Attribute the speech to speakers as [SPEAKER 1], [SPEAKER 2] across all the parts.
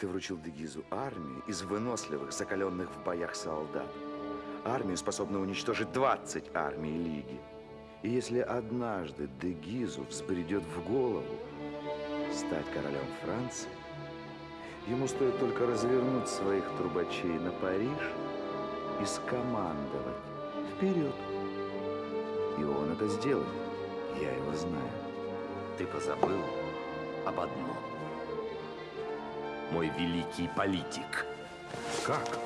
[SPEAKER 1] Ты вручил Дегизу армию из выносливых, закаленных в боях солдат. Армию, способную уничтожить 20 армий Лиги. И если однажды Дегизу взбредет в голову стать королем Франции, ему стоит только развернуть своих трубачей на Париж и скомандовать вперед. И он это сделает. Я его знаю.
[SPEAKER 2] Ты позабыл об одном. Мой великий политик.
[SPEAKER 1] Как?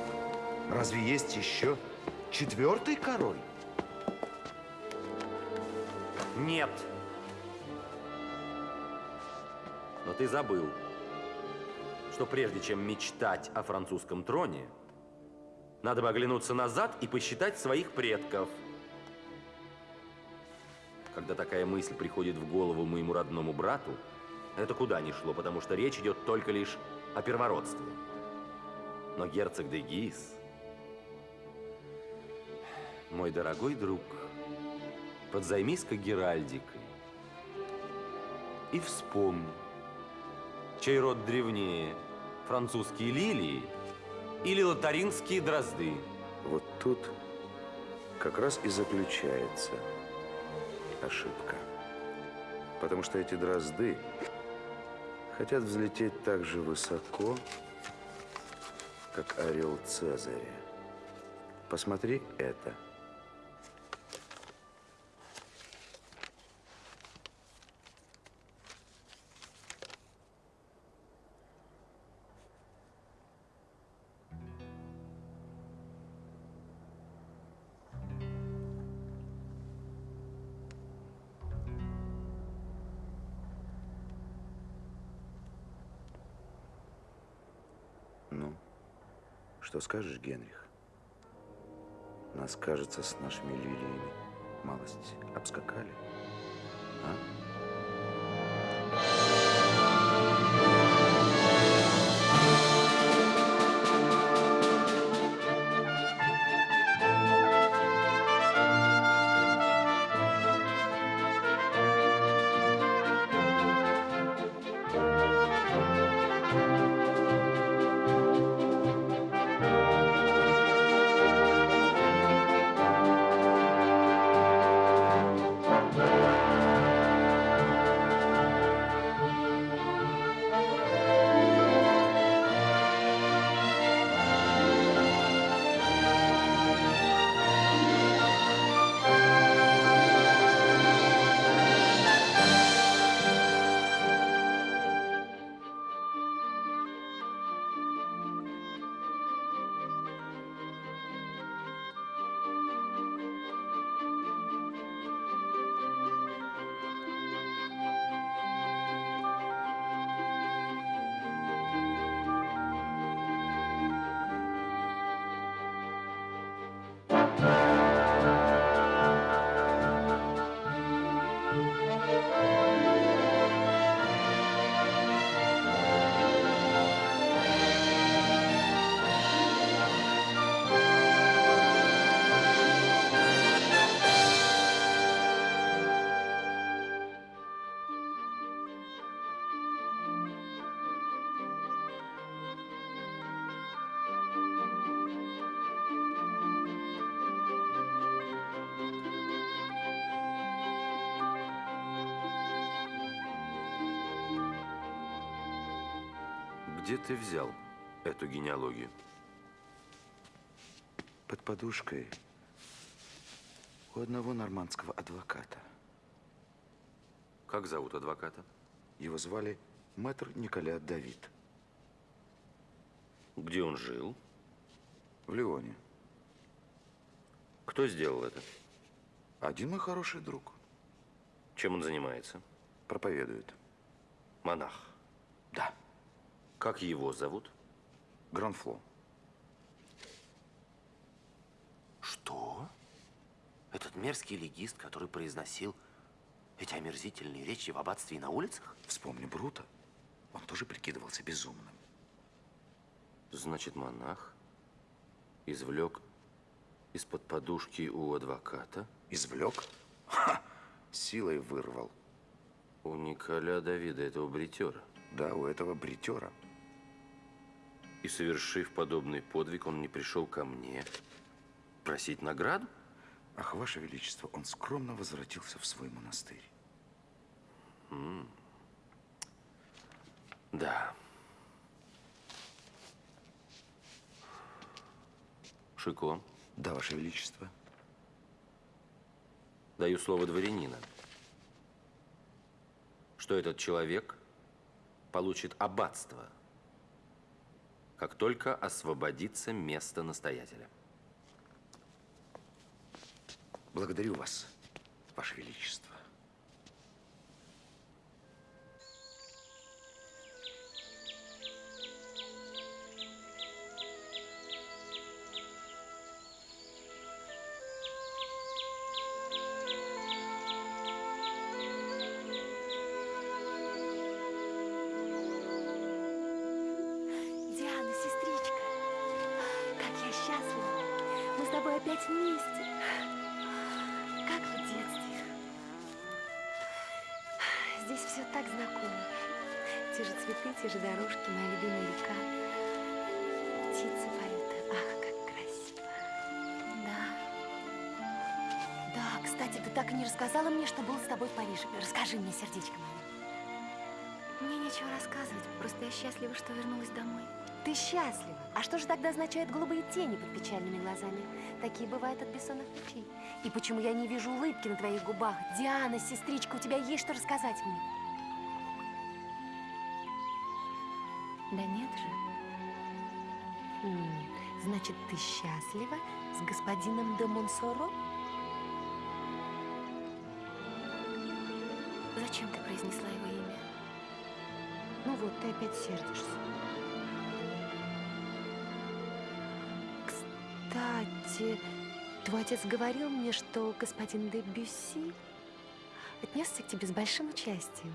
[SPEAKER 1] Разве есть еще четвертый король?
[SPEAKER 2] Нет. Но ты забыл, что прежде чем мечтать о французском троне, надо бы оглянуться назад и посчитать своих предков. Когда такая мысль приходит в голову моему родному брату, это куда ни шло, потому что речь идет только лишь о первородстве. Но герцог де Гис, мой дорогой друг, подзаймись-ка Геральдикой и вспомни, чей род древнее, французские лилии или лотаринские дрозды.
[SPEAKER 1] Вот тут как раз и заключается ошибка. Потому что эти дрозды хотят взлететь так же высоко, как орел Цезаря. Посмотри это. Скажешь, Генрих? Нас, кажется, с нашими лилиями малость обскакали. А?
[SPEAKER 2] Где ты взял эту генеалогию?
[SPEAKER 1] Под подушкой у одного нормандского адвоката.
[SPEAKER 2] Как зовут адвоката?
[SPEAKER 1] Его звали мэтр Николя Давид.
[SPEAKER 2] Где он жил?
[SPEAKER 1] В Лионе.
[SPEAKER 2] Кто сделал это?
[SPEAKER 1] Один мой хороший друг.
[SPEAKER 2] Чем он занимается?
[SPEAKER 1] Проповедует.
[SPEAKER 2] Монах. Как его зовут?
[SPEAKER 1] Гранфло.
[SPEAKER 2] Что? Этот мерзкий легист, который произносил эти омерзительные речи в аббатстве и на улицах?
[SPEAKER 1] Вспомни Брута. Он тоже прикидывался безумным.
[SPEAKER 2] Значит, монах извлек из-под подушки у адвоката?
[SPEAKER 1] Извлек? Ха! Силой вырвал.
[SPEAKER 2] У Николя Давида, этого бритера?
[SPEAKER 1] Да, у этого бритера.
[SPEAKER 2] И совершив подобный подвиг, он не пришел ко мне просить награду?
[SPEAKER 1] Ах, Ваше Величество, он скромно возвратился в свой монастырь.
[SPEAKER 2] Да. Шико,
[SPEAKER 1] Да, Ваше Величество.
[SPEAKER 2] даю слово дворянина, что этот человек получит аббатство, как только освободится место настоятеля.
[SPEAKER 1] Благодарю вас, Ваше Величество.
[SPEAKER 3] Кстати, ты так и не рассказала мне, что был с тобой в Париже. Расскажи мне, сердечко мое. Мне нечего рассказывать, просто я счастлива, что вернулась домой. Ты счастлива? А что же тогда означают голубые тени под печальными глазами? Такие бывают от бессонных ночей. И почему я не вижу улыбки на твоих губах? Диана, сестричка, у тебя есть что рассказать мне? Да нет же. М, Значит, ты счастлива с господином де Монсоро? Зачем ты произнесла его имя? Ну вот, ты опять сердишься. Кстати, твой отец говорил мне, что господин де Бюсси отнесся к тебе с большим участием.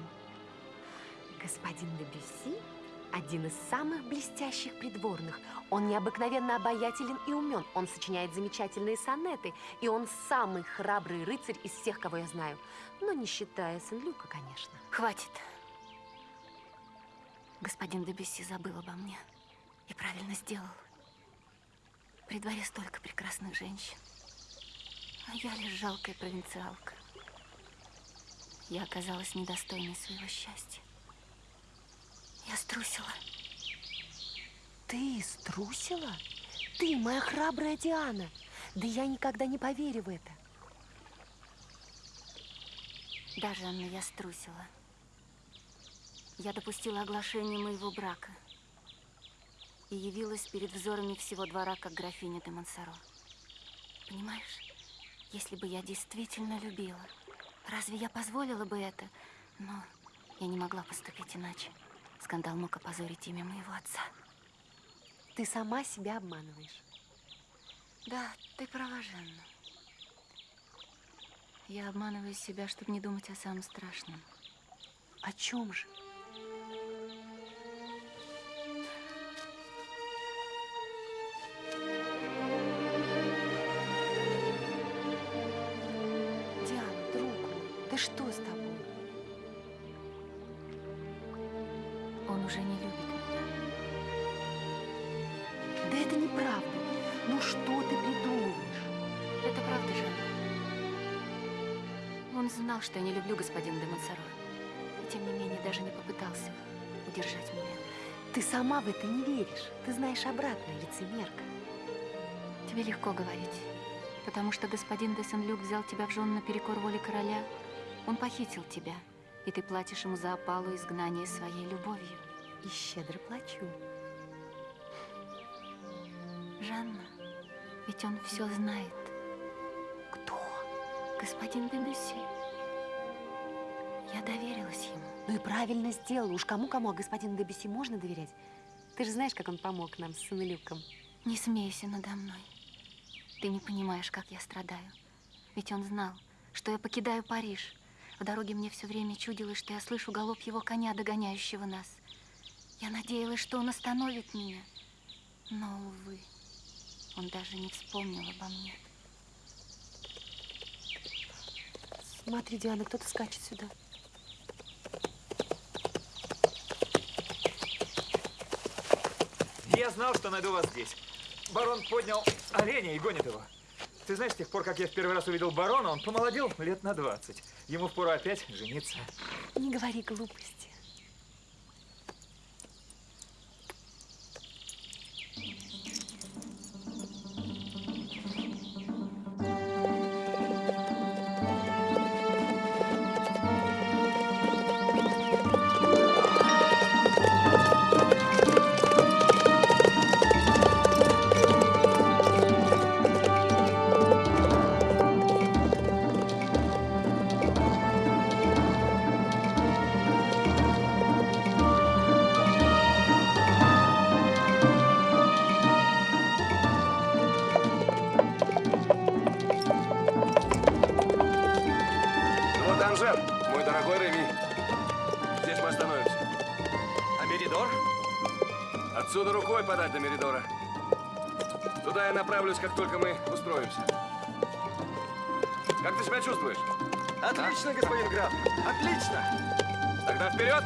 [SPEAKER 3] Господин де Бюсси – один из самых блестящих придворных. Он необыкновенно обаятелен и умен. Он сочиняет замечательные сонеты. И он самый храбрый рыцарь из всех, кого я знаю. Но не считая Сен-Люка, конечно.
[SPEAKER 4] Хватит. Господин Дебюсси забыл обо мне. И правильно сделал. При дворе столько прекрасных женщин. А я лишь жалкая провинциалка. Я оказалась недостойной своего счастья. Я струсила.
[SPEAKER 3] Ты струсила? Ты, моя храбрая Диана. Да я никогда не поверю в это.
[SPEAKER 4] Да, Жанна, я струсила. Я допустила оглашение моего брака и явилась перед взорами всего двора, как графиня де Монсоро. Понимаешь, если бы я действительно любила, разве я позволила бы это? Но я не могла поступить иначе. Скандал мог опозорить имя моего отца.
[SPEAKER 3] Ты сама себя обманываешь.
[SPEAKER 4] Да, ты права, Жанна. Я обманываю себя, чтобы не думать о самом страшном.
[SPEAKER 3] О чем же?
[SPEAKER 4] Знал, что я не люблю господина де Монсоро. И тем не менее даже не попытался удержать меня.
[SPEAKER 3] Ты сама в это не веришь. Ты знаешь обратное, лицемерка.
[SPEAKER 4] Тебе легко говорить. Потому что господин де Сен-Люк взял тебя в жены наперекор воле короля. Он похитил тебя. И ты платишь ему за опалу изгнания своей любовью.
[SPEAKER 3] И щедро плачу.
[SPEAKER 4] Жанна, ведь он все знает.
[SPEAKER 3] Кто?
[SPEAKER 4] Господин де Бюсси. Я доверилась ему.
[SPEAKER 3] Ну и правильно сделала. Уж кому-кому, а господину Дебюсси можно доверять? Ты же знаешь, как он помог нам с Сынолюком.
[SPEAKER 4] Не смейся надо мной. Ты не понимаешь, как я страдаю. Ведь он знал, что я покидаю Париж. В дороге мне все время чудилось, что я слышу галоп его коня, догоняющего нас. Я надеялась, что он остановит меня. Но, увы, он даже не вспомнил обо мне.
[SPEAKER 3] Смотри, Диана, кто-то скачет сюда.
[SPEAKER 5] Я знал, что найду вас здесь. Барон поднял оленя и гонит его. Ты знаешь, с тех пор, как я в первый раз увидел барона, он помолодел лет на 20. Ему впору опять жениться.
[SPEAKER 3] Не говори глупости.
[SPEAKER 6] Только мы устроимся. Как ты себя чувствуешь?
[SPEAKER 5] Отлично, господин граф. Отлично.
[SPEAKER 6] Тогда вперед!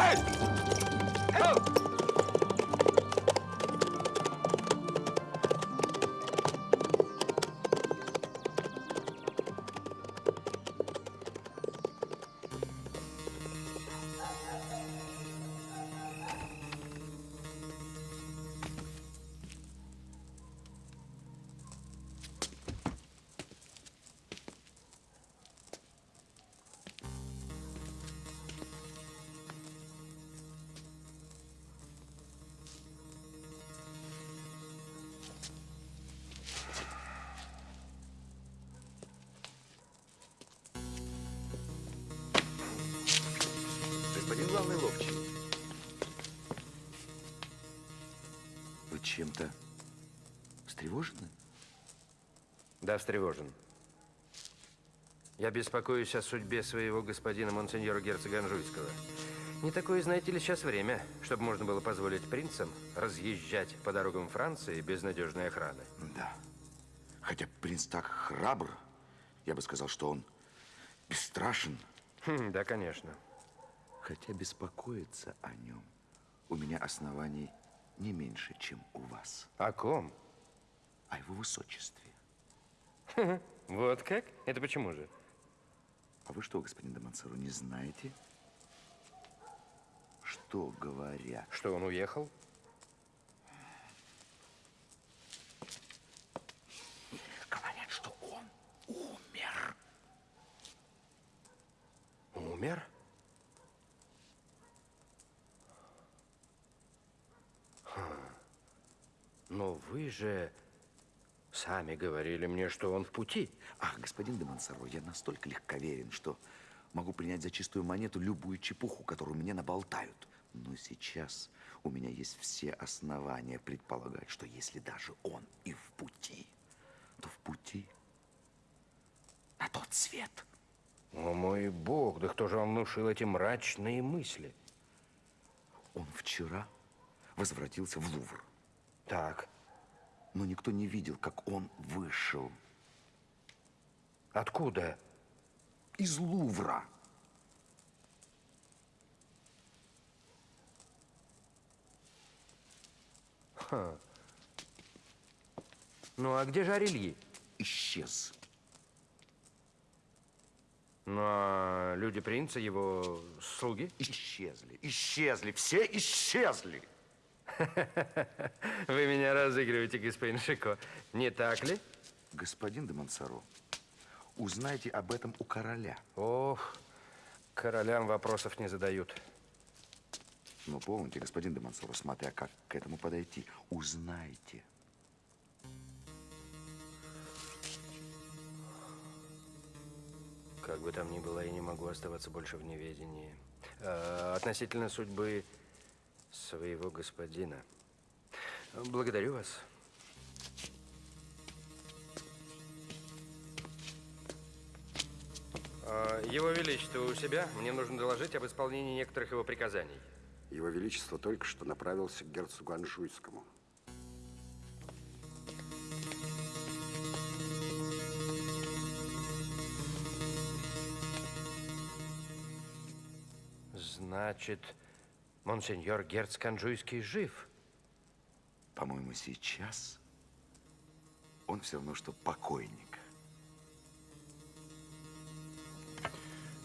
[SPEAKER 6] Эй! Оу!
[SPEAKER 1] Чем-то встревожены?
[SPEAKER 7] Да, встревожен. Я беспокоюсь о судьбе своего господина монсеньора герцога Анжуйского. Не такое, знаете ли, сейчас время, чтобы можно было позволить принцам разъезжать по дорогам Франции без надежной охраны.
[SPEAKER 1] Да. Хотя принц так храбр, я бы сказал, что он бесстрашен.
[SPEAKER 7] Хм, да, конечно.
[SPEAKER 1] Хотя беспокоиться о нем у меня оснований не меньше, чем у вас.
[SPEAKER 7] О ком?
[SPEAKER 1] О его высочестве.
[SPEAKER 7] Вот как? Это почему же?
[SPEAKER 1] А вы что, господин Демонсору, не знаете, что говорят?
[SPEAKER 7] Что, он уехал?
[SPEAKER 1] Говорят, что он умер.
[SPEAKER 7] Умер? Вы же сами говорили мне, что он в пути.
[SPEAKER 1] Ах, господин Демонсоро, я настолько легковерен, что могу принять за чистую монету любую чепуху, которую мне наболтают. Но сейчас у меня есть все основания предполагать, что если даже он и в пути, то в пути на тот свет.
[SPEAKER 7] О мой бог, да кто же вам внушил эти мрачные мысли?
[SPEAKER 1] Он вчера возвратился в Лувр,
[SPEAKER 7] Так,
[SPEAKER 1] но никто не видел, как он вышел
[SPEAKER 7] откуда?
[SPEAKER 1] из Лувра.
[SPEAKER 7] Ну, а где же Арельи?
[SPEAKER 1] Исчез.
[SPEAKER 7] Ну, а люди принца, его слуги?
[SPEAKER 1] Исчезли, исчезли, все исчезли.
[SPEAKER 7] Вы меня разыгрываете, господин Шико. Не так ли?
[SPEAKER 1] Господин де Монсоро, узнайте об этом у короля.
[SPEAKER 7] Ох, королям вопросов не задают.
[SPEAKER 1] Но помните, господин де Монсоро, смотря как к этому подойти, узнайте.
[SPEAKER 7] Как бы там ни было, я не могу оставаться больше в неведении. А, относительно судьбы своего господина. Благодарю вас. А, Его Величество у себя. Мне нужно доложить об исполнении некоторых его приказаний.
[SPEAKER 8] Его Величество только что направился к герцогу Анжуйскому.
[SPEAKER 7] Значит, монсеньор герцог Анжуйский жив.
[SPEAKER 1] По-моему, сейчас он все равно, что покойник.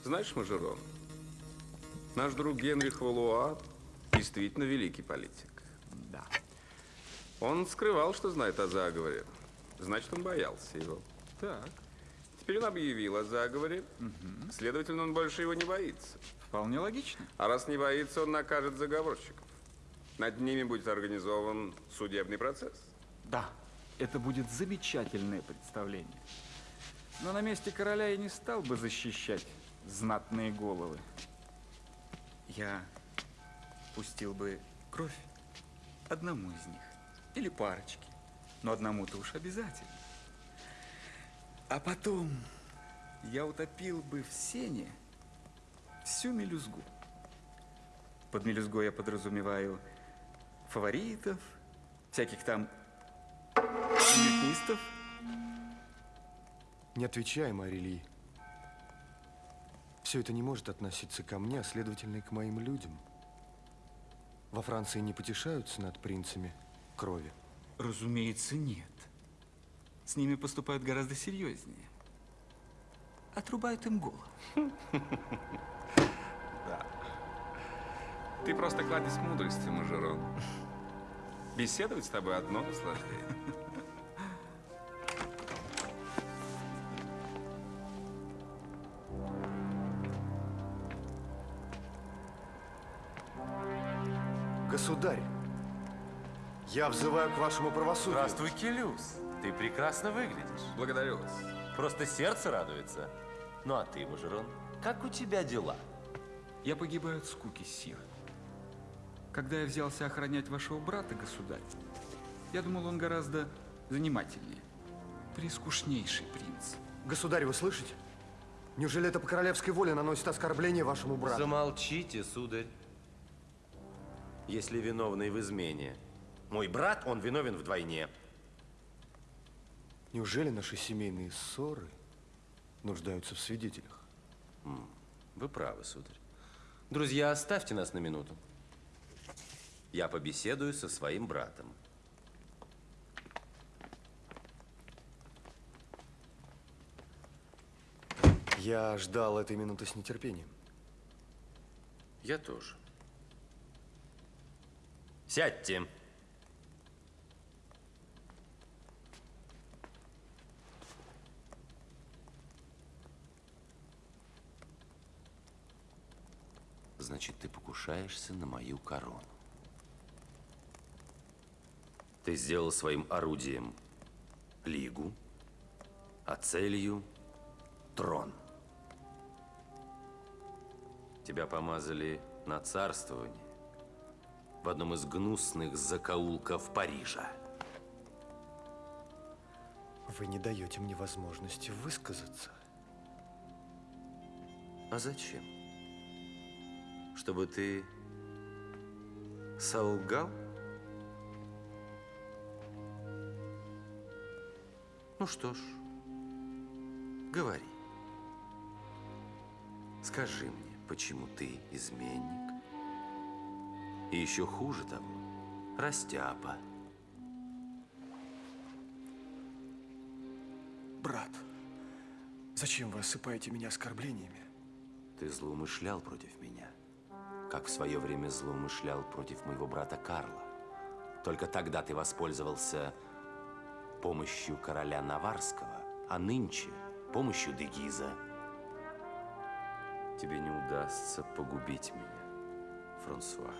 [SPEAKER 6] Знаешь, Мажерон, наш друг Генрих Валуа действительно великий политик.
[SPEAKER 5] Да.
[SPEAKER 6] Он скрывал, что знает о заговоре. Значит, он боялся его.
[SPEAKER 5] Так,
[SPEAKER 6] Теперь он объявил о заговоре. Следовательно, он больше его не боится.
[SPEAKER 5] вполне логично.
[SPEAKER 6] А раз не боится, он накажет заговорщиков. Над ними будет организован судебный процесс.
[SPEAKER 5] Да, это будет замечательное представление. Но на месте короля я не стал бы защищать знатные головы. Я пустил бы кровь одному из них. Или парочке. Но одному-то уж обязательно. А потом я утопил бы в сене всю мелюзгу. Под мелюзгой я подразумеваю фаворитов, всяких там бюллетнистов.
[SPEAKER 9] Не отвечай, Марили. Все это не может относиться ко мне, а следовательно и к моим людям. Во Франции не потешаются над принцами крови.
[SPEAKER 5] Разумеется, нет. С ними поступают гораздо серьезнее. Отрубают им голову.
[SPEAKER 6] Ты просто кладезь мудрости, Мажерон. Беседовать с тобой одно наслаждение.
[SPEAKER 9] Государь, я взываю к вашему правосудию.
[SPEAKER 2] Здравствуй, Келюс. Ты прекрасно выглядишь.
[SPEAKER 6] Благодарю вас.
[SPEAKER 2] Просто сердце радуется. Ну а ты, Мажерон, как у тебя дела?
[SPEAKER 5] Я погибаю от скуки, сир. Когда я взялся охранять вашего брата, государь, я думал, он гораздо занимательнее. Прискучнейший принц.
[SPEAKER 9] Государь, вы слышите? Неужели это по королевской воле наносит оскорбление вашему брату?
[SPEAKER 2] Замолчите, сударь. Если виновный в измене мой брат, он виновен вдвойне.
[SPEAKER 9] Неужели наши семейные ссоры нуждаются в свидетелях?
[SPEAKER 2] Вы правы, сударь. Друзья, оставьте нас на минуту. Я побеседую со своим братом.
[SPEAKER 9] Я ждал этой минуты с нетерпением.
[SPEAKER 2] Я тоже. Сядьте. Значит, ты покушаешься на мою корону. Ты сделал своим орудием лигу, а целью трон. Тебя помазали на царствование в одном из гнусных закоулков Парижа.
[SPEAKER 9] Вы не даете мне возможности высказаться.
[SPEAKER 2] А зачем? Чтобы ты солгал? Ну что ж, говори. Скажи мне, почему ты изменник? И еще хуже того, растяпа.
[SPEAKER 9] Брат, зачем вы осыпаете меня оскорблениями?
[SPEAKER 2] Ты злоумышлял против меня, как в свое время злоумышлял против моего брата Карла. Только тогда ты воспользовался помощью короля Наварского, а нынче помощью Дегиза. Тебе не удастся погубить меня, Франсуа.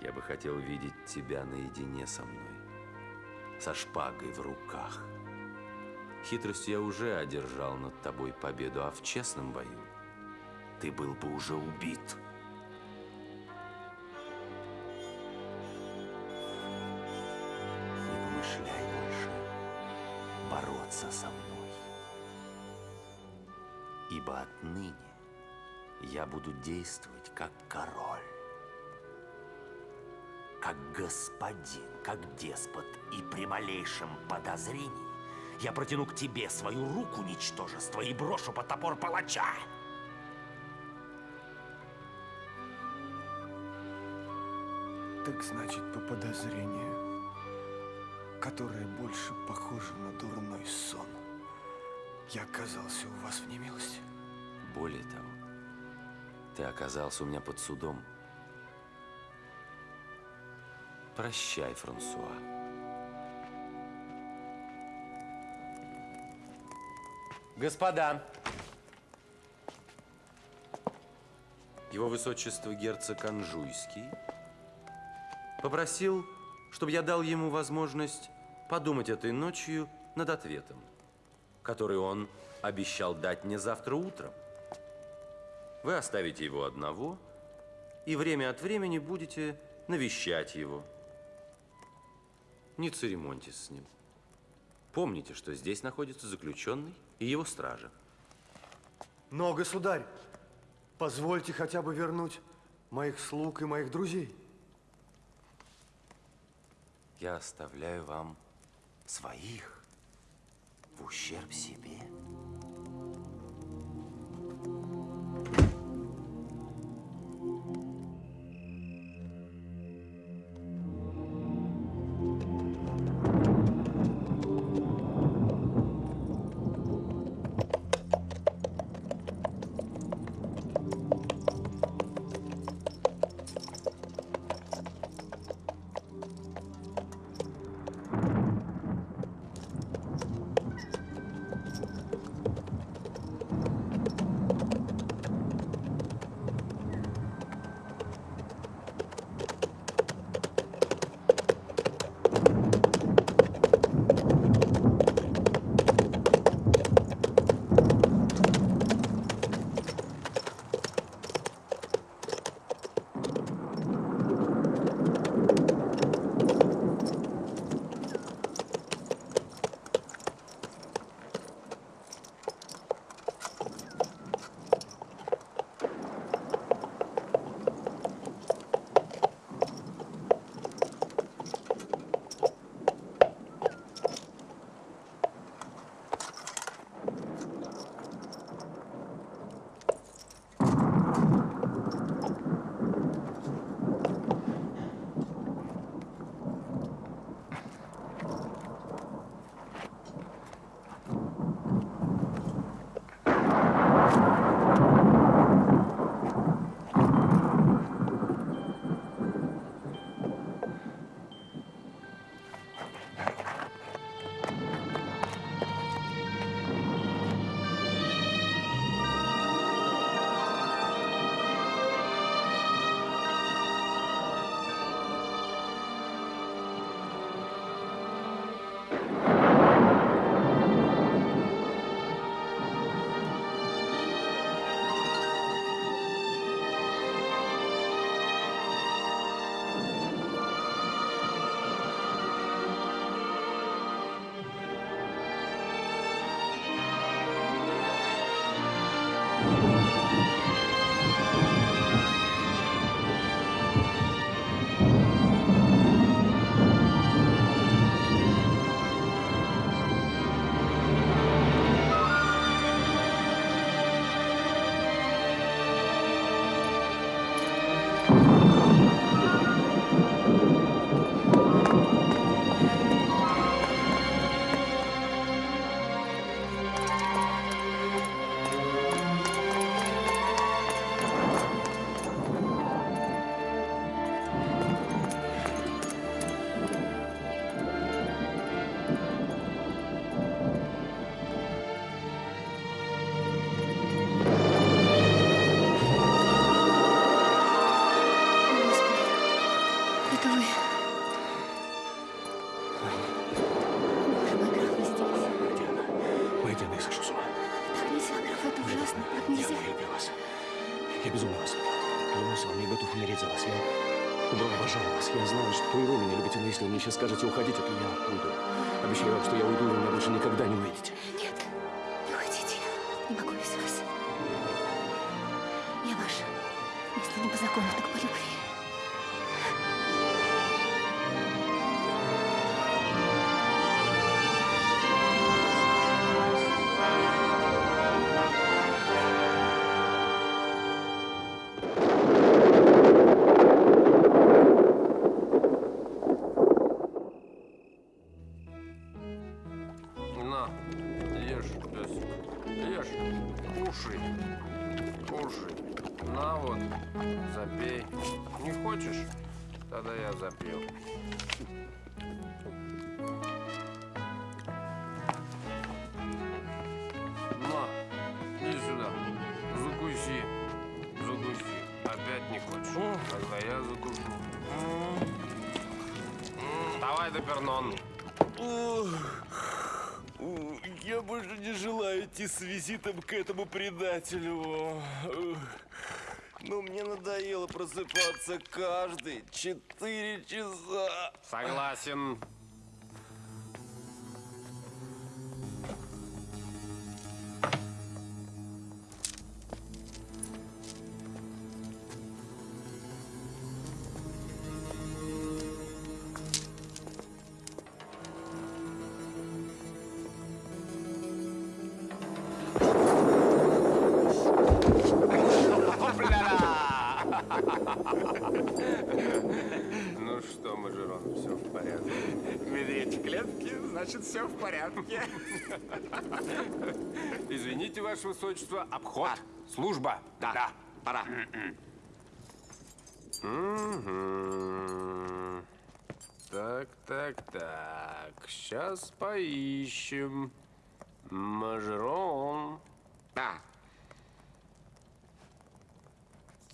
[SPEAKER 2] Я бы хотел видеть тебя наедине со мной, со шпагой в руках. Хитростью я уже одержал над тобой победу, а в честном бою ты был бы уже убит. Не помышляй больше бороться со мной. Ибо отныне я буду действовать как король, как господин, как деспот, и при малейшем подозрении я протяну к тебе свою руку, ничтожество, и брошу под топор палача.
[SPEAKER 9] Так значит, по подозрению, которое больше похоже на дурной сон, я оказался у вас в немилости.
[SPEAKER 2] Более того, ты оказался у меня под судом. Прощай, Франсуа. Господа! Его Высочество герцог Анжуйский попросил, чтобы я дал ему возможность подумать этой ночью над ответом, который он обещал дать мне завтра утром. Вы оставите его одного и время от времени будете навещать его. Не церемоньтесь с ним. Помните, что здесь находится заключенный и его стража.
[SPEAKER 9] Но, государь, позвольте хотя бы вернуть моих слуг и моих друзей.
[SPEAKER 2] Я оставляю вам своих в ущерб себе.
[SPEAKER 10] Я сошел с ума.
[SPEAKER 4] Так нельзя, граф, это ужасно. Так нельзя.
[SPEAKER 10] Я люблю вас. Я безумно вас люблю. Клянусь вам, я готов умереть за вас. Я обожаю вас. Я знаю, что и вы меня любите, но если вы мне сейчас скажете уходить, то я уйду. Обещаю вам, что я уйду, и вы меня больше никогда не увидите.
[SPEAKER 4] Нет, не уходите. Не могу без вас. Я ваша. Если не по закону, так
[SPEAKER 11] этому предателю. Но мне надоело просыпаться каждые четыре часа.
[SPEAKER 12] Согласен. Ваше Высочество, обход. Служба.
[SPEAKER 11] Да, да, пора.
[SPEAKER 12] Мгм. Так, так, так. Сейчас поищем. Мажерон.
[SPEAKER 11] Да,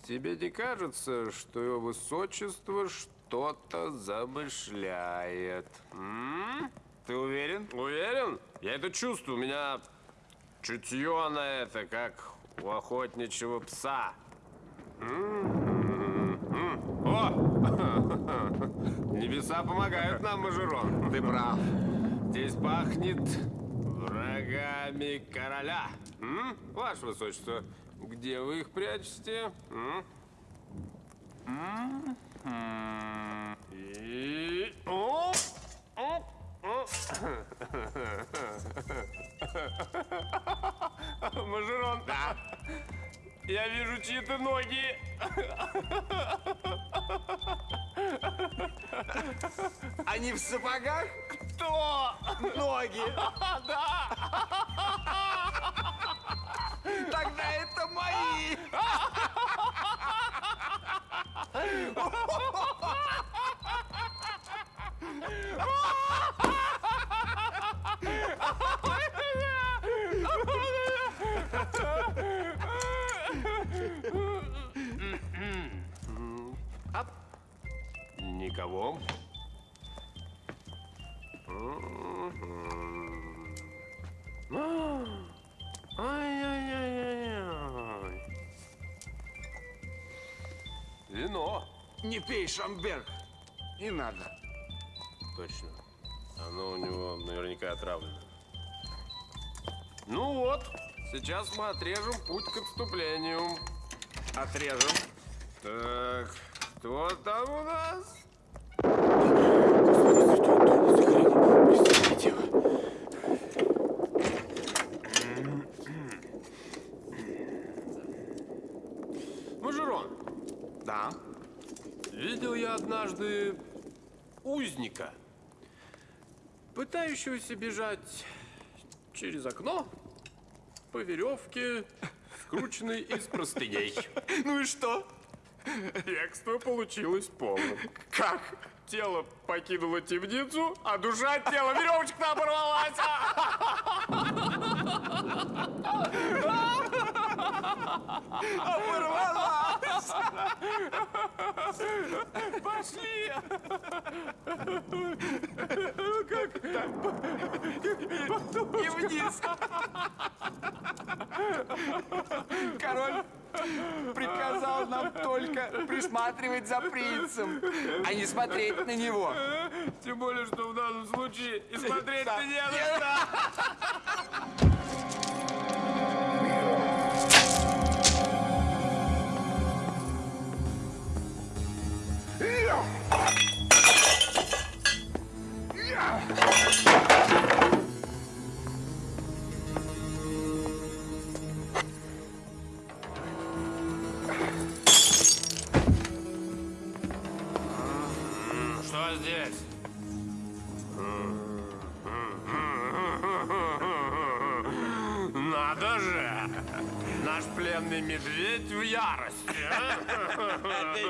[SPEAKER 12] Тебе не кажется, что его высочество что-то замышляет? М?
[SPEAKER 13] Ты уверен?
[SPEAKER 12] Уверен? Я это чувствую. У меня чутье на это, как у охотничьего пса. О! Небеса помогают нам, Мажерон.
[SPEAKER 11] ты прав.
[SPEAKER 12] Здесь пахнет врагами короля. М? Ваше высочество, где вы их прячете? М? И... О! О! Мажерон. Да. Я вижу чьи-то ноги.
[SPEAKER 11] Они в сапогах?
[SPEAKER 12] Кто?
[SPEAKER 11] Ноги.
[SPEAKER 12] Да.
[SPEAKER 11] Тогда это мои.
[SPEAKER 12] Никого. Мгм. А, Ай-яй-яй-яй-яй. Вино.
[SPEAKER 11] Не пей, Шамберг. Не надо.
[SPEAKER 12] Точно. Оно у него наверняка отравлено. Ну вот, сейчас мы отрежем путь к отступлению.
[SPEAKER 11] Отрежем.
[SPEAKER 12] Так, кто там у нас? Мажерон,
[SPEAKER 11] Да.
[SPEAKER 12] видел я однажды узника, пытающегося бежать через окно по веревке, скрученной из простыней.
[SPEAKER 11] Ну и что?
[SPEAKER 12] Бегство получилось полным.
[SPEAKER 11] Как?
[SPEAKER 12] Тело покинуло темницу, а душа от тела веревочка оборвалась.
[SPEAKER 11] Порвалась.
[SPEAKER 12] Пошли!
[SPEAKER 11] И вниз. Король приказал нам только присматривать за принцем, а не смотреть на него.
[SPEAKER 12] Тем более, что в данном случае и смотреть-то не на Что здесь? Надо же! Наш пленный медведь в ярости.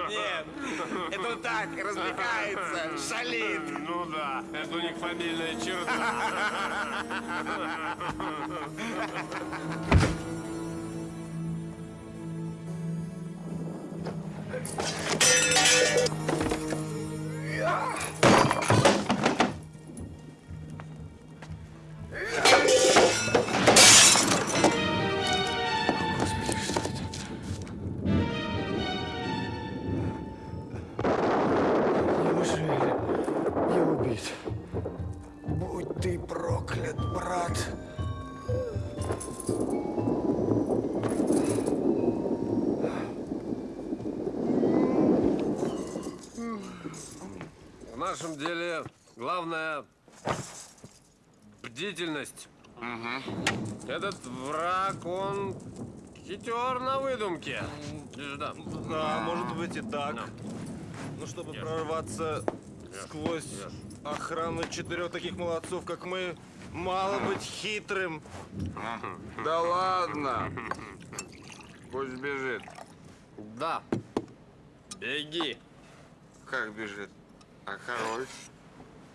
[SPEAKER 14] Нет, это он так, развлекается, шалит.
[SPEAKER 12] Ну да, это у них фамильная черта.
[SPEAKER 9] Неужели Будь ты проклят, брат.
[SPEAKER 12] В нашем деле главное бдительность. Этот враг, он хитер на выдумке. Да,
[SPEAKER 14] Да, может быть и так. Ну, чтобы прорваться сквозь охрану четырех таких молодцов, как мы, мало быть хитрым.
[SPEAKER 15] Да ладно. Пусть бежит.
[SPEAKER 12] Да. Беги.
[SPEAKER 15] Как бежит? А король?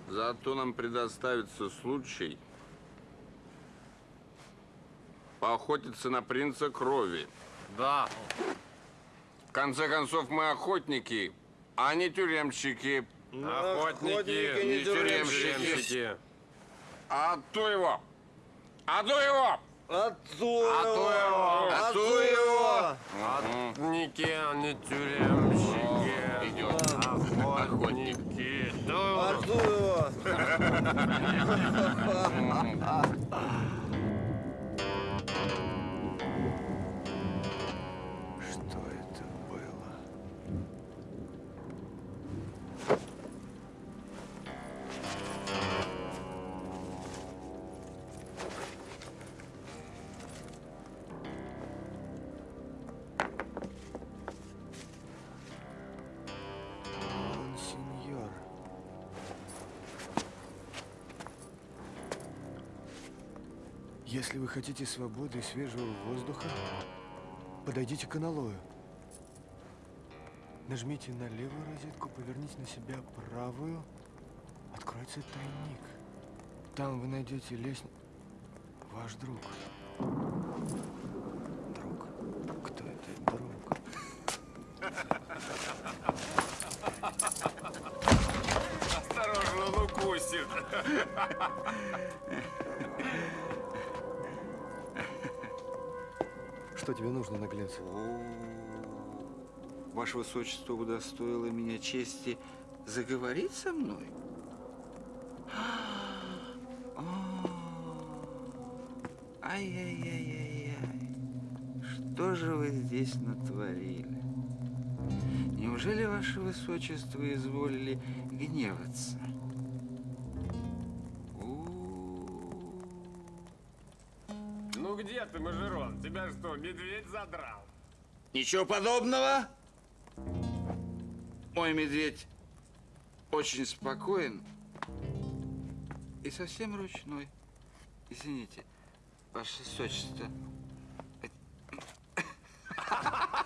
[SPEAKER 15] Зато нам предоставится случай поохотиться на принца крови.
[SPEAKER 12] Да.
[SPEAKER 15] В конце концов, мы охотники, а не тюремщики.
[SPEAKER 12] Охотники,
[SPEAKER 15] не тюремщики. А то его! А то его!
[SPEAKER 14] А то
[SPEAKER 12] А то его!
[SPEAKER 14] А то его!
[SPEAKER 12] Охотники, а не тюремщики.
[SPEAKER 15] Идет.
[SPEAKER 12] Охотники.
[SPEAKER 14] А
[SPEAKER 9] Если вы хотите свободы и свежего воздуха, подойдите к аналою. Нажмите на левую розетку, поверните на себя правую. Откроется тайник. Там вы найдете лестницу. Ваш друг. Что тебе нужно, наглец?
[SPEAKER 15] Ваше Высочество удостоило меня чести заговорить со мной? О, Ай-яй-яй-яй-яй. Что же вы здесь натворили? Неужели Ваше Высочество изволили гневаться?
[SPEAKER 12] Ты, Мажерон? Тебя что, медведь задрал?
[SPEAKER 15] Ничего подобного. Мой медведь очень спокоен и совсем ручной. Извините, ваше высочество.
[SPEAKER 9] господа.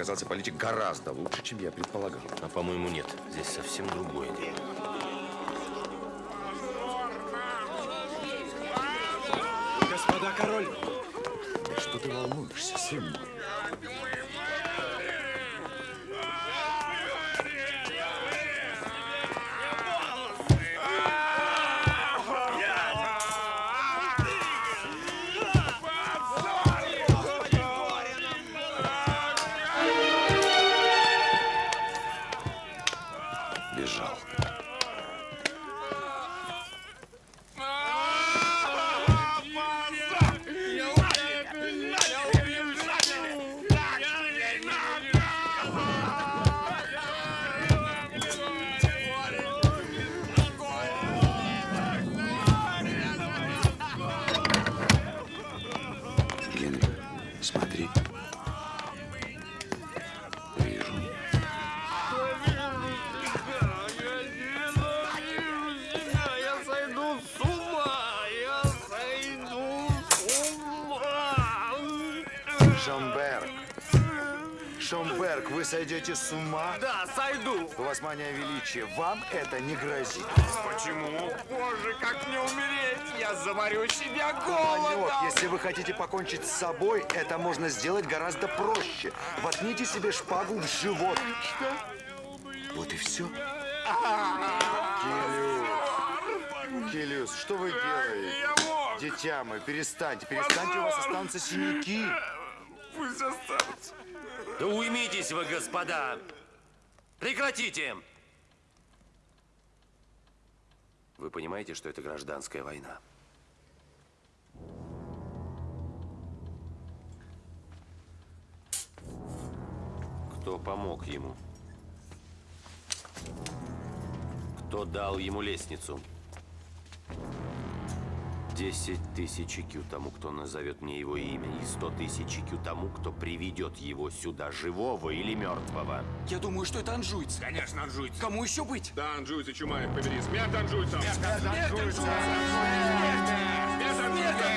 [SPEAKER 1] Оказался политик гораздо лучше, чем я предполагал.
[SPEAKER 2] А по-моему, нет. Здесь совсем другое дело.
[SPEAKER 9] Господа король!
[SPEAKER 1] Сойдете с ума?
[SPEAKER 12] Да, сойду!
[SPEAKER 1] У вас мания величия. Вам это не грозит.
[SPEAKER 12] Почему? Боже, как мне умереть? Я заморю себя голодом!
[SPEAKER 1] если вы хотите покончить с собой, это можно сделать гораздо проще. Воткните себе шпагу в живот. Что? Вот и все. Килиус. Килиус, что вы делаете? Дитя мое, перестаньте, перестаньте, у вас останутся синяки.
[SPEAKER 12] Пусть останутся.
[SPEAKER 2] Да уймитесь вы, господа! Прекратите! Вы понимаете, что это гражданская война? Кто помог ему? Кто дал ему лестницу? Десять тысяч IQ тому, кто назовет мне его имя, и сто тысяч IQ тому, кто приведет его сюда, живого или мертвого.
[SPEAKER 10] Я думаю, что это анжуйцы.
[SPEAKER 15] Конечно, анжуйцы.
[SPEAKER 10] Кому еще быть?
[SPEAKER 15] Да, анжуйцы, чума их побери. Смерть анжуйцам!
[SPEAKER 10] Смерть анжуйцам!
[SPEAKER 15] Смерть анжуйцам!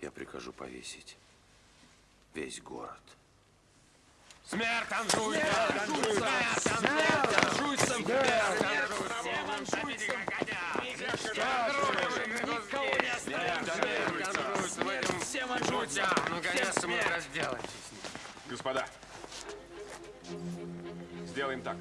[SPEAKER 2] Я прикажу повесить весь город.
[SPEAKER 15] Смерть анжуйцам!
[SPEAKER 12] Смерть анжуйцам!
[SPEAKER 15] Господа, сделаем так.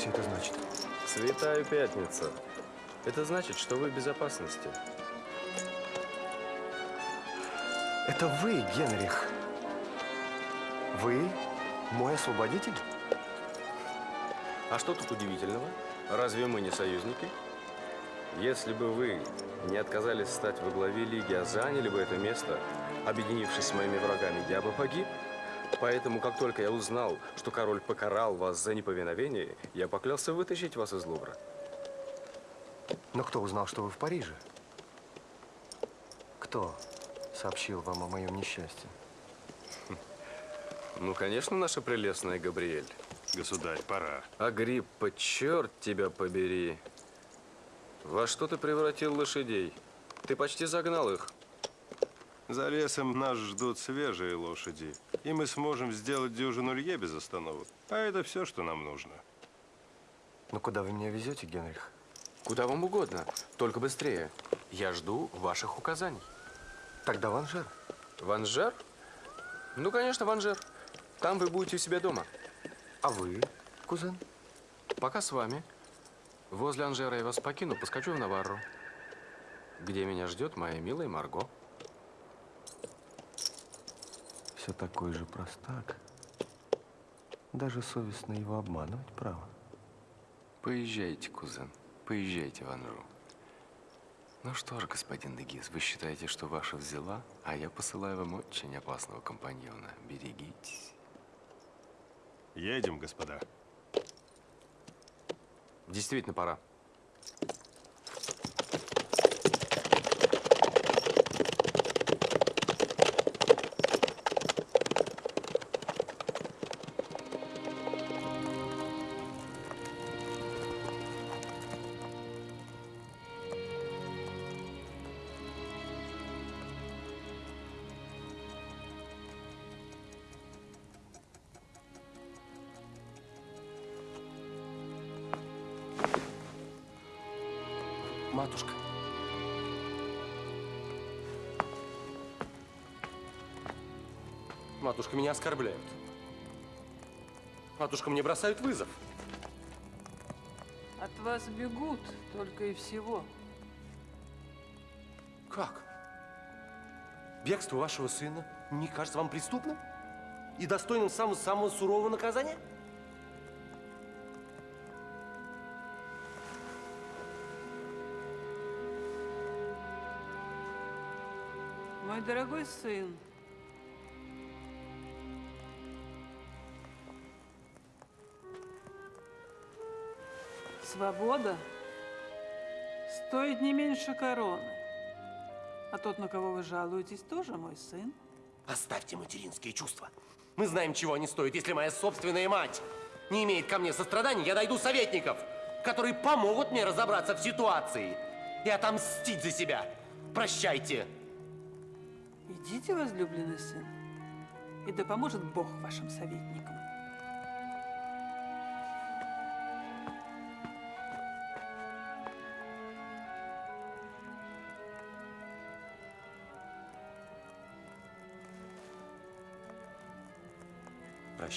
[SPEAKER 9] Все это значит?
[SPEAKER 7] Святая Пятница. Это значит, что вы в безопасности.
[SPEAKER 9] Это вы, Генрих. Вы мой освободитель?
[SPEAKER 7] А что тут удивительного? Разве мы не союзники? Если бы вы не отказались стать во главе Лиги, а заняли бы это место, объединившись с моими врагами, я бы погиб. Поэтому, как только я узнал, что король покарал вас за неповиновение, я поклялся вытащить вас из Лувра.
[SPEAKER 9] Но кто узнал, что вы в Париже? Кто сообщил вам о моем несчастье?
[SPEAKER 16] Ну, конечно, наша прелестная Габриэль.
[SPEAKER 14] Государь, пора.
[SPEAKER 16] Агриппа, черт тебя побери. Во что ты превратил лошадей? Ты почти загнал их.
[SPEAKER 14] За лесом нас ждут свежие лошади, и мы сможем сделать дюжину лье без остановок. А это все, что нам нужно.
[SPEAKER 9] Ну куда вы меня везете, Генрих?
[SPEAKER 17] Куда вам угодно, только быстрее. Я жду ваших указаний.
[SPEAKER 9] Тогда в Анжер.
[SPEAKER 17] В Анжер? Ну, конечно, в Анжер. Там вы будете у себя дома.
[SPEAKER 9] А вы, кузен?
[SPEAKER 17] Пока с вами. Возле Анжера я вас покину, поскочу в Наварру, где меня ждет моя милая Марго.
[SPEAKER 9] Все такой же простак. Даже совестно его обманывать, право.
[SPEAKER 17] Поезжайте, кузен, поезжайте в Анжу. Ну что ж, господин Дегис, вы считаете, что ваша взяла, а я посылаю вам очень опасного компаньона. Берегитесь.
[SPEAKER 14] Едем, господа.
[SPEAKER 17] Действительно, пора. Матушка,
[SPEAKER 2] меня оскорбляют. Матушка, мне бросают вызов.
[SPEAKER 18] От вас бегут только и всего.
[SPEAKER 2] Как? Бегство вашего сына не кажется вам преступным? И достойным самого, самого сурового наказания?
[SPEAKER 18] Мой дорогой сын, свобода стоит не меньше короны. А тот, на кого вы жалуетесь, тоже мой сын.
[SPEAKER 2] Оставьте материнские чувства. Мы знаем, чего они стоят. Если моя собственная мать не имеет ко мне сострадания, я найду советников, которые помогут мне разобраться в ситуации и отомстить за себя. Прощайте.
[SPEAKER 18] Идите, возлюбленный сын, и да поможет Бог вашим советникам.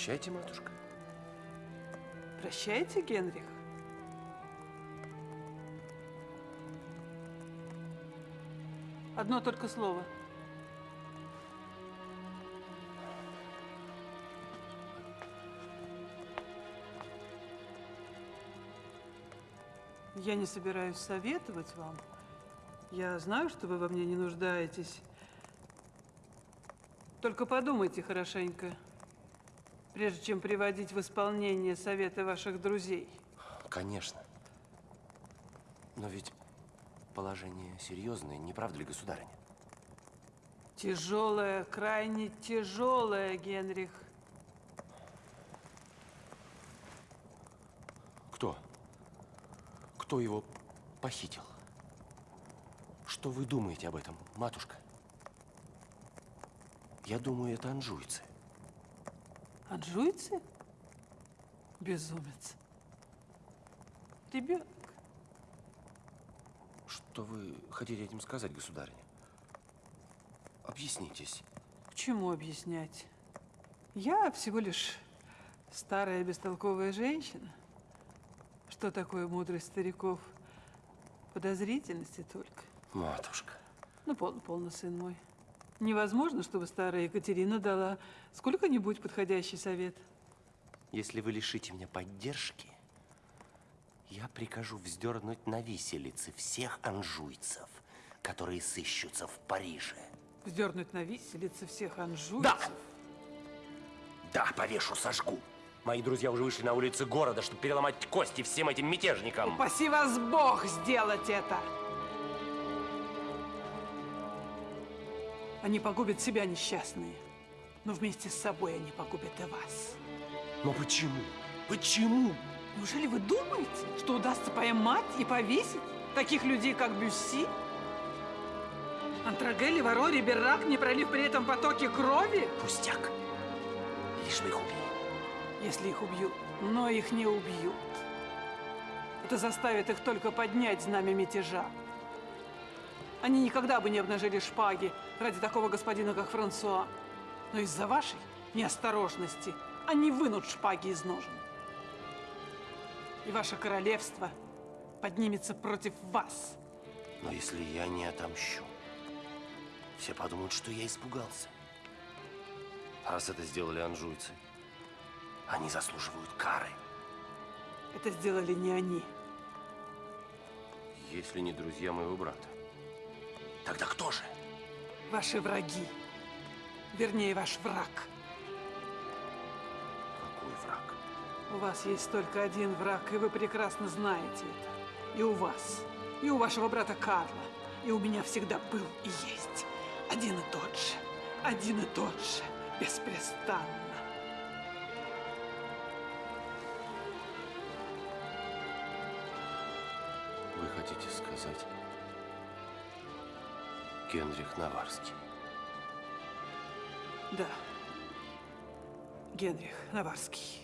[SPEAKER 2] Прощайте, матушка.
[SPEAKER 18] Прощайте, Генрих. Одно только слово. Я не собираюсь советовать вам. Я знаю, что вы во мне не нуждаетесь. Только подумайте хорошенько, прежде чем приводить в исполнение советы ваших друзей.
[SPEAKER 2] Конечно. Но ведь положение серьезное, не правда ли, государыня?
[SPEAKER 18] Тяжелое, крайне тяжелое, Генрих.
[SPEAKER 2] Кто? Кто его похитил? Что вы думаете об этом, матушка? Я думаю, это анжуйцы.
[SPEAKER 18] Анжуйцы? Безумец. Ребенок.
[SPEAKER 2] Что вы хотите этим сказать, государыня? Объяснитесь.
[SPEAKER 18] К чему объяснять? Я всего лишь старая бестолковая женщина. Что такое мудрость стариков? Подозрительности только.
[SPEAKER 2] Матушка.
[SPEAKER 18] Ну, полно, полно, сын мой. Невозможно, чтобы старая Екатерина дала сколько-нибудь подходящий совет.
[SPEAKER 2] Если вы лишите меня поддержки, я прикажу вздернуть на виселице всех анжуйцев, которые сыщутся в Париже.
[SPEAKER 18] Вздернуть на виселице всех анжуйцев?
[SPEAKER 2] Да! Да, повешу, сожгу.
[SPEAKER 7] Мои друзья уже вышли на улицы города, чтобы переломать кости всем этим мятежникам.
[SPEAKER 18] Упаси вас Бог сделать это! Они погубят себя несчастные, но вместе с собой они погубят и вас.
[SPEAKER 7] Но почему? Почему?
[SPEAKER 18] Неужели вы думаете, что удастся поймать и повесить таких людей, как Бюсси? Антрагелли, Варори, Беррак, не пролив при этом потоки крови?
[SPEAKER 7] Пустяк. Лишь бы их убили.
[SPEAKER 18] Если их убьют, но их не убьют. Это заставит их только поднять знамя мятежа. Они никогда бы не обнажили шпаги ради такого господина, как Франсуа. Но из-за вашей неосторожности они вынут шпаги из ножен. И ваше королевство поднимется против вас.
[SPEAKER 2] Но если я не отомщу, все подумают, что я испугался. А раз это сделали анжуйцы, они заслуживают кары.
[SPEAKER 18] Это сделали не они.
[SPEAKER 2] Если не друзья моего брата. Тогда кто же?
[SPEAKER 18] Ваши враги. Вернее, ваш враг.
[SPEAKER 2] Какой враг?
[SPEAKER 18] У вас есть только один враг, и вы прекрасно знаете это. И у вас, и у вашего брата Карла, и у меня всегда был и есть. Один и тот же, один и тот же, беспрестанно.
[SPEAKER 2] Генрих Наварский?
[SPEAKER 18] Да. Генрих Наварский.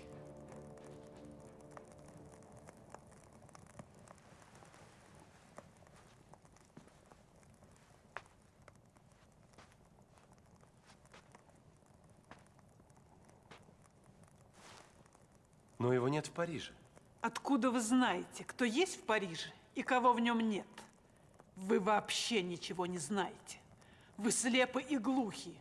[SPEAKER 2] Но его нет в Париже.
[SPEAKER 18] Откуда вы знаете, кто есть в Париже и кого в нем нет? Вы вообще ничего не знаете. Вы слепы и глухи.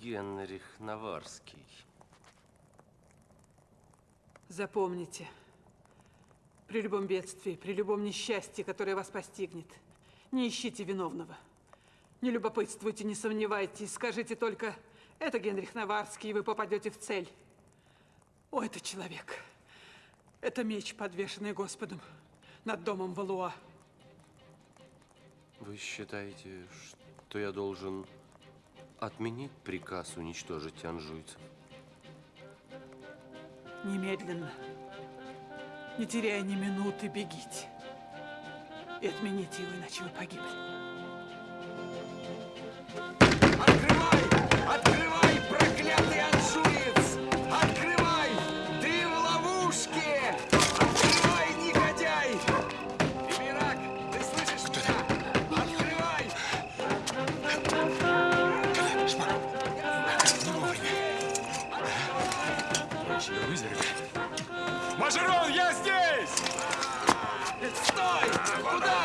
[SPEAKER 2] Генрих Наварский.
[SPEAKER 18] Запомните, при любом бедствии, при любом несчастье, которое вас постигнет, не ищите виновного. Не любопытствуйте, не сомневайтесь, скажите только, это Генрих Наварский, и вы попадете в цель. О, это человек. Это меч, подвешенный Господом над домом Валуа.
[SPEAKER 2] Вы считаете, что я должен отменить приказ уничтожить анжуйцев?
[SPEAKER 18] Немедленно, не теряя ни минуты, бегите. И отмените его, иначе вы погибли.
[SPEAKER 12] Куда?